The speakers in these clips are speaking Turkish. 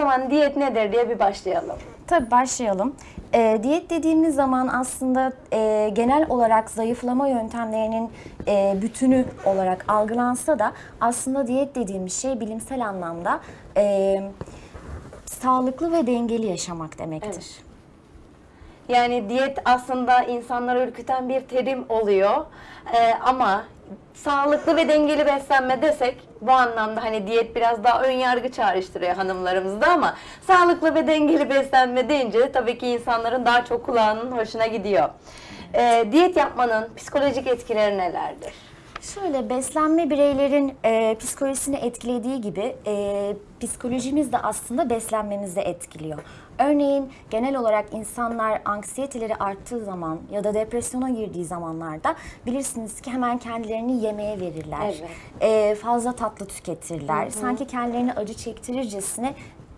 zaman diyet nedir diye bir başlayalım. Tabii başlayalım. Ee, diyet dediğimiz zaman aslında e, genel olarak zayıflama yöntemlerinin e, bütünü olarak algılansa da aslında diyet dediğimiz şey bilimsel anlamda e, sağlıklı ve dengeli yaşamak demektir. Evet. Yani diyet aslında insanları ürküten bir terim oluyor. Ee, ama sağlıklı ve dengeli beslenme desek bu anlamda hani diyet biraz daha ön yargı çağrıştırıyor hanımlarımızda ama sağlıklı ve dengeli beslenme deyince tabii ki insanların daha çok kulağının hoşuna gidiyor. Ee, diyet yapmanın psikolojik etkileri nelerdir? Şöyle beslenme bireylerin e, psikolojisini etkilediği gibi e, psikolojimiz de aslında beslenmemizi etkiliyor. Örneğin genel olarak insanlar anksiyeteleri arttığı zaman ya da depresyona girdiği zamanlarda bilirsiniz ki hemen kendilerini yemeğe verirler. Evet. E, fazla tatlı tüketirler. Sanki kendilerini acı çektirircesine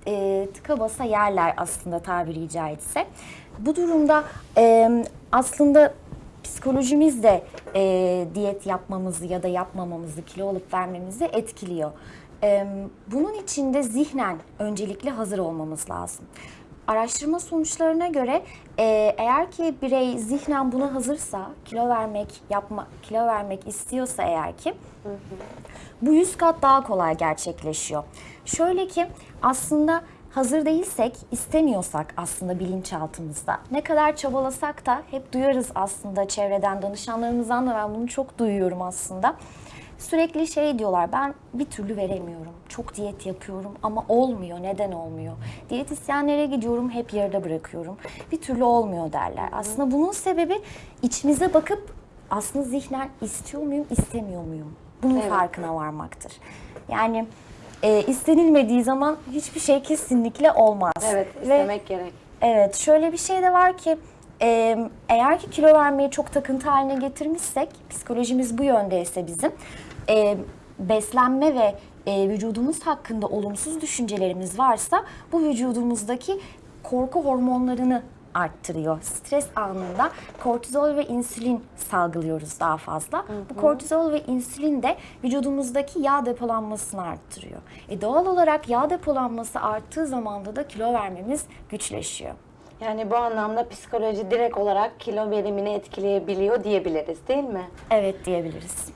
e, tıka basa yerler aslında tabiri caizse. Bu durumda e, aslında psikolojimiz de e, diyet yapmamızı ya da yapmamamızı, kilo alıp vermemizi etkiliyor. E, bunun için de zihnen öncelikle hazır olmamız lazım. Araştırma sonuçlarına göre e, eğer ki birey zihnen buna hazırsa, kilo vermek, yapma, kilo vermek istiyorsa eğer ki bu 100 kat daha kolay gerçekleşiyor. Şöyle ki aslında hazır değilsek, istemiyorsak aslında bilinçaltımızda ne kadar çabalasak da hep duyarız aslında çevreden, danışanlarımızdan da ben bunu çok duyuyorum aslında. Sürekli şey diyorlar ben bir türlü veremiyorum. Çok diyet yapıyorum ama olmuyor. Neden olmuyor? Diyetisyenlere gidiyorum hep yarıda bırakıyorum. Bir türlü olmuyor derler. Aslında bunun sebebi içimize bakıp aslında zihnen istiyor muyum, istemiyor muyum? Bunun Evet. farkına varmaktır. Yani e, istenilmediği zaman hiçbir şey kesinlikle olmaz. Evet, Ve- istemek gerek. Evet, şöyle bir şey de var ki e, eğer ki kilo vermeyi çok takıntı haline getirmişsek, psikolojimiz bu yöndeyse bizim, e, beslenme ve e, vücudumuz hakkında olumsuz düşüncelerimiz varsa bu vücudumuzdaki korku hormonlarını arttırıyor. Stres anında kortizol ve insülin salgılıyoruz daha fazla. Bu kortizol ve insülin de vücudumuzdaki yağ depolanmasını arttırıyor. E doğal olarak yağ depolanması arttığı zamanda da kilo vermemiz güçleşiyor. Yani bu anlamda psikoloji direkt olarak kilo verimini etkileyebiliyor diyebiliriz değil mi? Evet diyebiliriz.